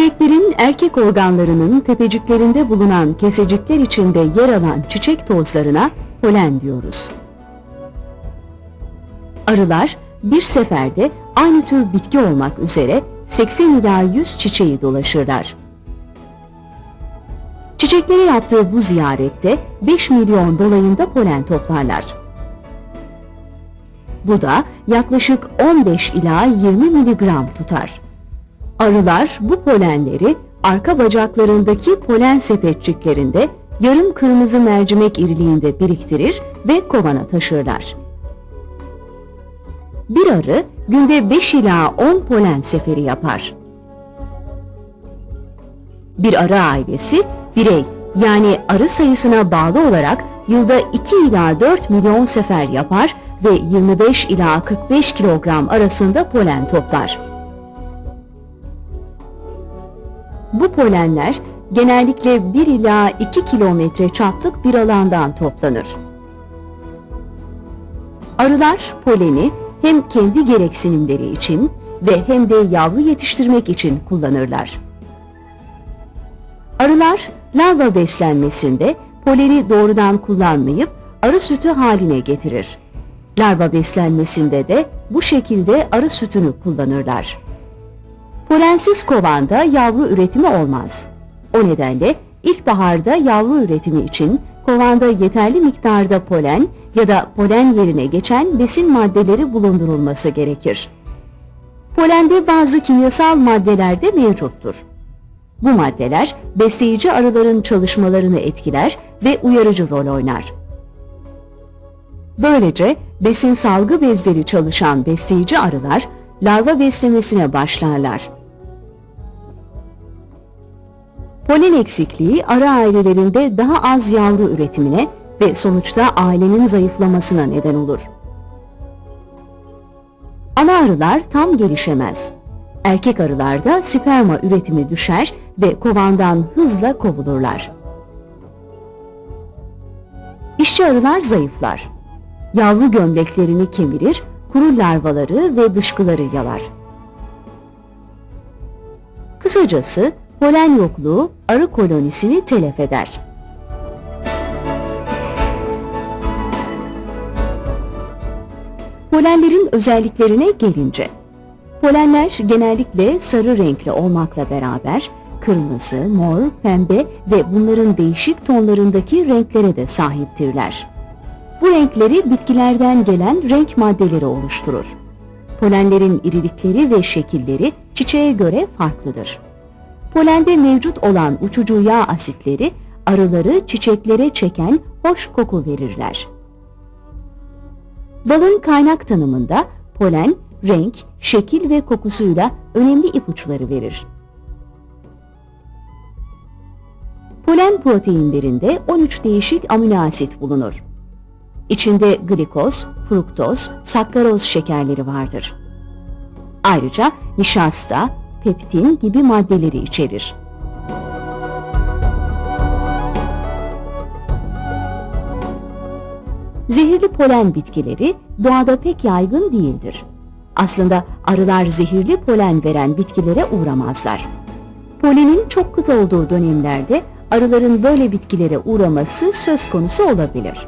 Çiçeklerin erkek organlarının tepeciklerinde bulunan kesecikler içinde yer alan çiçek tozlarına polen diyoruz. Arılar bir seferde aynı tür bitki olmak üzere 80 ila 100 çiçeği dolaşırlar. Çiçeklere yaptığı bu ziyarette 5 milyon dolayında polen toplarlar. Bu da yaklaşık 15 ila 20 miligram tutar. Arılar bu polenleri arka bacaklarındaki polen sepetçiklerinde yarım kırmızı mercimek iriliğinde biriktirir ve kovana taşırlar. Bir arı günde 5 ila 10 polen seferi yapar. Bir arı ailesi birey yani arı sayısına bağlı olarak yılda 2 ila 4 milyon sefer yapar ve 25 ila 45 kilogram arasında polen toplar. Bu polenler genellikle 1 ila 2 kilometre çaplık bir alandan toplanır. Arılar poleni hem kendi gereksinimleri için ve hem de yavru yetiştirmek için kullanırlar. Arılar larva beslenmesinde poleni doğrudan kullanmayıp arı sütü haline getirir. Larva beslenmesinde de bu şekilde arı sütünü kullanırlar. Polensiz kovanda yavru üretimi olmaz. O nedenle ilkbaharda yavru üretimi için kovanda yeterli miktarda polen ya da polen yerine geçen besin maddeleri bulundurulması gerekir. Polende bazı kimyasal maddeler de mevcuttur. Bu maddeler besleyici arıların çalışmalarını etkiler ve uyarıcı rol oynar. Böylece besin salgı bezleri çalışan besleyici arılar larva beslemesine başlarlar. Polen eksikliği arı ailelerinde daha az yavru üretimine ve sonuçta ailenin zayıflamasına neden olur. Ana arılar tam gelişemez. Erkek arılarda sperma üretimi düşer ve kovandan hızla kovulurlar. İşçi arılar zayıflar. Yavru gömleklerini kemirir, kuru larvaları ve dışkıları yalar. Kısacası polen yokluğu arı kolonisini telef eder. Polenlerin özelliklerine gelince, polenler genellikle sarı renkli olmakla beraber kırmızı, mor, pembe ve bunların değişik tonlarındaki renklere de sahiptirler. Bu renkleri bitkilerden gelen renk maddeleri oluşturur. Polenlerin irilikleri ve şekilleri çiçeğe göre farklıdır. Polende mevcut olan uçucu yağ asitleri arıları çiçeklere çeken hoş koku verirler. Balın kaynak tanımında polen, renk, şekil ve kokusuyla önemli ipuçları verir. Polen proteinlerinde 13 değişik amino asit bulunur. İçinde glikoz, fruktoz, sakkaroz şekerleri vardır. Ayrıca nişasta, peptin gibi maddeleri içerir. Zehirli polen bitkileri doğada pek yaygın değildir. Aslında arılar zehirli polen veren bitkilere uğramazlar. Polenin çok kıt olduğu dönemlerde arıların böyle bitkilere uğraması söz konusu olabilir.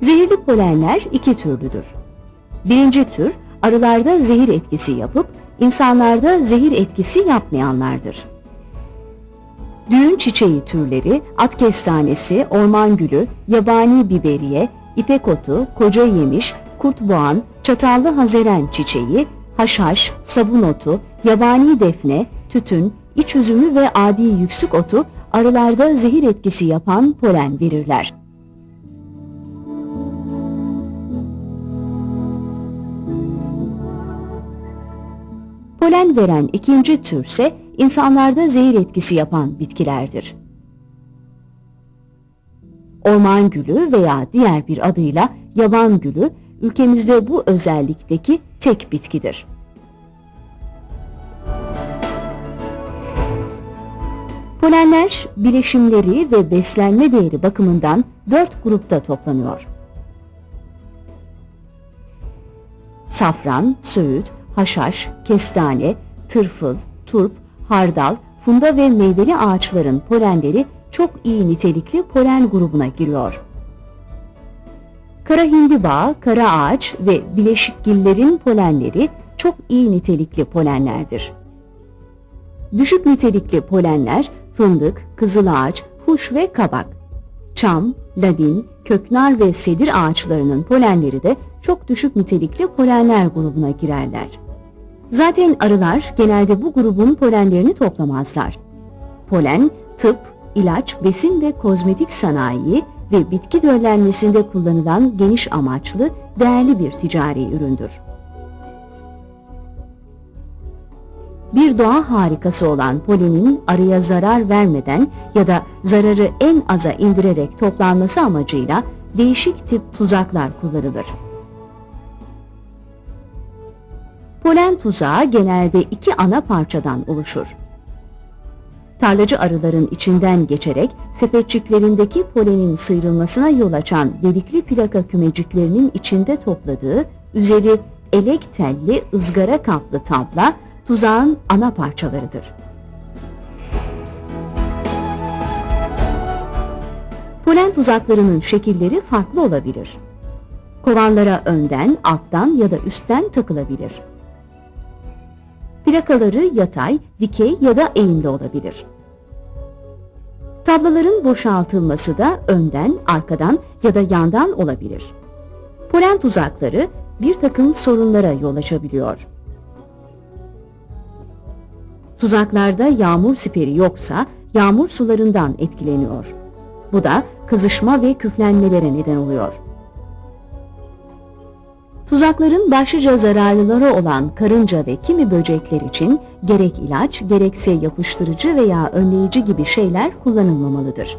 Zehirli polenler iki türlüdür. Birinci tür arılarda zehir etkisi yapıp insanlarda zehir etkisi yapmayanlardır. Düğün çiçeği türleri, at kestanesi, orman gülü, yabani biberiye, ipek otu, koca yemiş, kurtboğan, çatallı hazeren çiçeği, haşhaş, sabun otu, yabani defne, tütün, iç üzümü ve adi yüksük otu arılarda zehir etkisi yapan polen verirler. Polen veren ikinci türse insanlarda zehir etkisi yapan bitkilerdir. Orman gülü veya diğer bir adıyla yaban gülü ülkemizde bu özellikteki tek bitkidir. Polenler bileşimleri ve beslenme değeri bakımından dört grupta toplanıyor. Safran, söğüt, haşhaş, kestane, tırfıl, turp, hardal, funda ve meyveli ağaçların polenleri çok iyi nitelikli polen grubuna giriyor. Kara hindiba, kara ağaç ve bileşikgillerin polenleri çok iyi nitelikli polenlerdir. Düşük nitelikli polenler fındık, kızılağaç, huş ve kabak. Çam, ladin, köknar ve sedir ağaçlarının polenleri de çok düşük nitelikli polenler grubuna girerler. Zaten arılar genelde bu grubun polenlerini toplamazlar. Polen, tıp, ilaç, besin ve kozmetik sanayi ve bitki döllenmesinde kullanılan geniş amaçlı, değerli bir ticari üründür. Bir doğa harikası olan polenin arıya zarar vermeden ya da zararı en aza indirerek toplanması amacıyla değişik tip tuzaklar kullanılır. Polen tuzağı genelde iki ana parçadan oluşur. Tarlacı arıların içinden geçerek sepetçiklerindeki polenin sıyrılmasına yol açan delikli plaka kümeciklerinin içinde topladığı, üzeri elek telli ızgara kaplı tabla tuzağın ana parçalarıdır. Polen tuzaklarının şekilleri farklı olabilir. Kovanlara önden, alttan ya da üstten takılabilir. Plakaları yatay, dikey ya da eğimli olabilir. Tablaların boşaltılması da önden, arkadan ya da yandan olabilir. Polen tuzakları bir takım sorunlara yol açabiliyor. Tuzaklarda yağmur siperi yoksa yağmur sularından etkileniyor. Bu da kızışma ve küflenmelere neden oluyor. Tuzakların başlıca zararlıları olan karınca ve kimi böcekler için gerek ilaç gerekse yapıştırıcı veya önleyici gibi şeyler kullanılmamalıdır.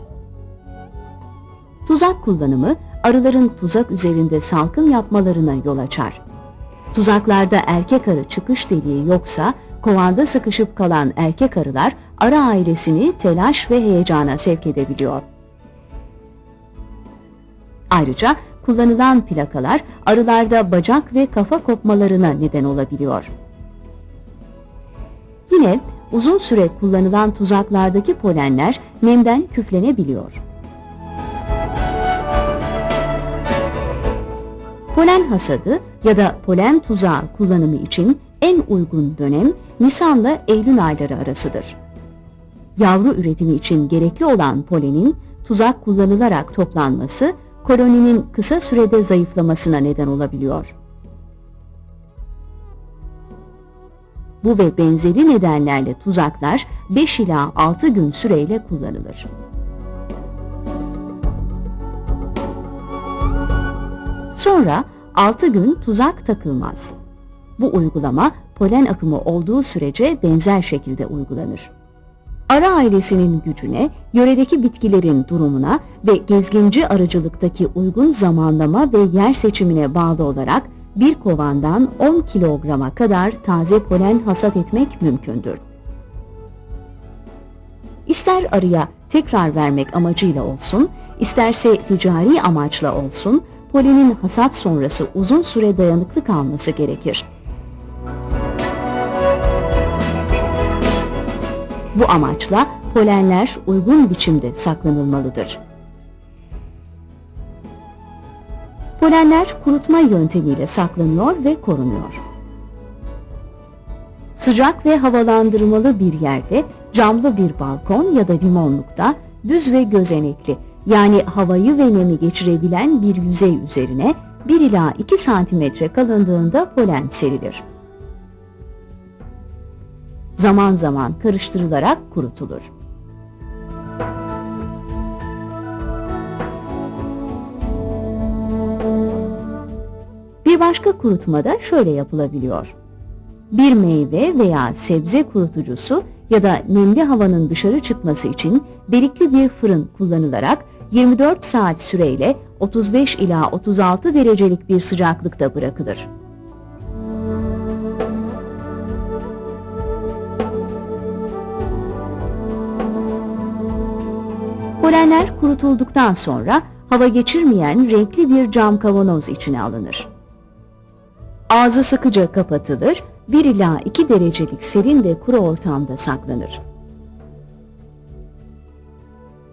Tuzak kullanımı arıların tuzak üzerinde salkım yapmalarına yol açar. Tuzaklarda erkek arı çıkış deliği yoksa kovanda sıkışıp kalan erkek arılar arı ailesini telaş ve heyecana sevk edebiliyor. Ayrıca kullanılan plakalar arılarda bacak ve kafa kopmalarına neden olabiliyor. Yine uzun süre kullanılan tuzaklardaki polenler nemden küflenebiliyor. Polen hasadı ya da polen tuzağı kullanımı için en uygun dönem Nisan'la Eylül ayları arasıdır. Yavru üretimi için gerekli olan polenin tuzak kullanılarak toplanması koloninin kısa sürede zayıflamasına neden olabiliyor. Bu ve benzeri nedenlerle tuzaklar 5 ila 6 gün süreyle kullanılır. Sonra 6 gün tuzak takılmaz. Bu uygulama polen akımı olduğu sürece benzer şekilde uygulanır. Ara ailesinin gücüne, yöredeki bitkilerin durumuna ve gezginci arıcılıktaki uygun zamanlama ve yer seçimine bağlı olarak bir kovandan 10 kilograma kadar taze polen hasat etmek mümkündür. İster arıya tekrar vermek amacıyla olsun, isterse ticari amaçla olsun, polenin hasat sonrası uzun süre dayanıklı kalması gerekir. Bu amaçla polenler uygun biçimde saklanılmalıdır. Polenler kurutma yöntemiyle saklanıyor ve korunuyor. Sıcak ve havalandırmalı bir yerde, camlı bir balkon ya da limonlukta düz ve gözenekli yani havayı ve nemi geçirebilen bir yüzey üzerine 1 ila 2 santimetre kalınlığında polen serilir zaman zaman karıştırılarak kurutulur. Bir başka kurutma da şöyle yapılabiliyor. Bir meyve veya sebze kurutucusu ya da nemli havanın dışarı çıkması için delikli bir fırın kullanılarak 24 saat süreyle 35 ila 36 derecelik bir sıcaklıkta bırakılır. Polenler kurutulduktan sonra hava geçirmeyen renkli bir cam kavanoz içine alınır. Ağzı sıkıca kapatılır 1 ila 2 derecelik serin ve kuru ortamda saklanır.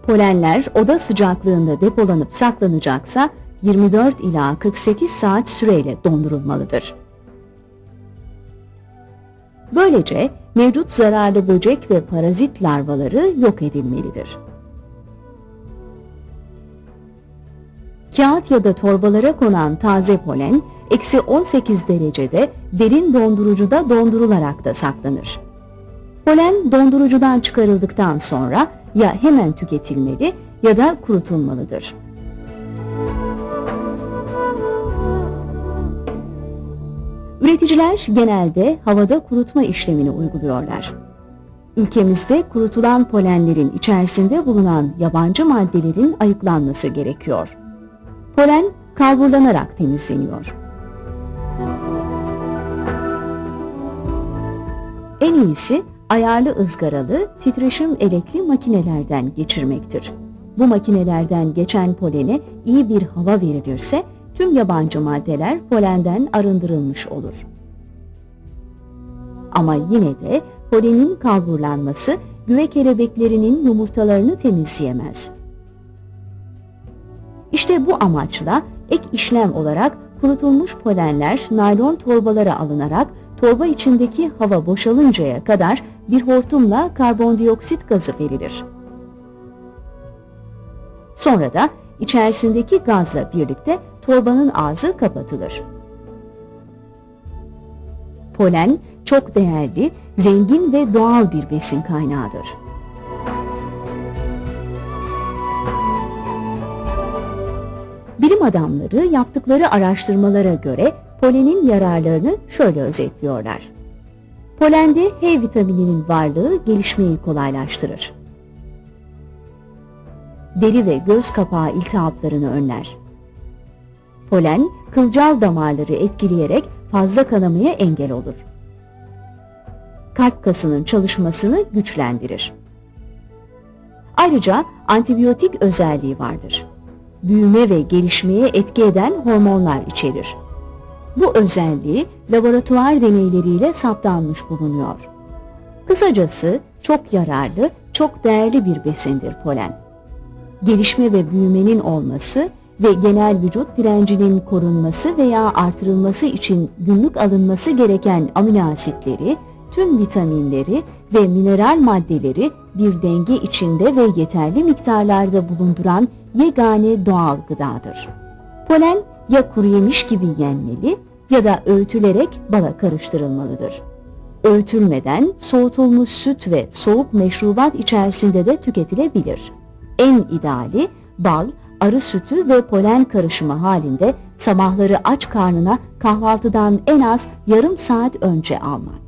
Polenler oda sıcaklığında depolanıp saklanacaksa 24 ila 48 saat süreyle dondurulmalıdır. Böylece mevcut zararlı böcek ve parazit larvaları yok edilmelidir. Kağıt ya da torbalara konan taze polen, eksi 18 derecede derin dondurucuda dondurularak da saklanır. Polen dondurucudan çıkarıldıktan sonra ya hemen tüketilmeli ya da kurutulmalıdır. Üreticiler genelde havada kurutma işlemini uyguluyorlar. Ülkemizde kurutulan polenlerin içerisinde bulunan yabancı maddelerin ayıklanması gerekiyor. Polen kalburlanarak temizleniyor. En iyisi ayarlı ızgaralı, titreşim elekli makinelerden geçirmektir. Bu makinelerden geçen polene iyi bir hava verilirse tüm yabancı maddeler polenden arındırılmış olur. Ama yine de polenin kalburlanması güve kelebeklerinin yumurtalarını temizleyemez. İşte bu amaçla ek işlem olarak kurutulmuş polenler naylon torbalara alınarak torba içindeki hava boşalıncaya kadar bir hortumla karbondioksit gazı verilir. Sonra da içerisindeki gazla birlikte torbanın ağzı kapatılır. Polen çok değerli, zengin ve doğal bir besin kaynağıdır. Bilim adamları yaptıkları araştırmalara göre polenin yararlarını şöyle özetliyorlar. Polende H vitamininin varlığı gelişmeyi kolaylaştırır. Deri ve göz kapağı iltihaplarını önler. Polen, kılcal damarları etkileyerek fazla kanamaya engel olur. Kalp kasının çalışmasını güçlendirir. Ayrıca antibiyotik özelliği vardır. Büyüme ve gelişmeye etki eden hormonlar içerir. Bu özelliği laboratuvar deneyleriyle saptanmış bulunuyor. Kısacası çok yararlı, çok değerli bir besindir polen. Gelişme ve büyümenin olması ve genel vücut direncinin korunması veya artırılması için günlük alınması gereken amino asitleri, tüm vitaminleri ve mineral maddeleri bir denge içinde ve yeterli miktarlarda bulunduran yegane doğal gıdadır. Polen ya kuru yemiş gibi yenmeli ya da öğütülerek bala karıştırılmalıdır. Öğütülmeden soğutulmuş süt ve soğuk meşrubat içerisinde de tüketilebilir. En ideali bal, arı sütü ve polen karışımı halinde sabahları aç karnına kahvaltıdan en az yarım saat önce almak.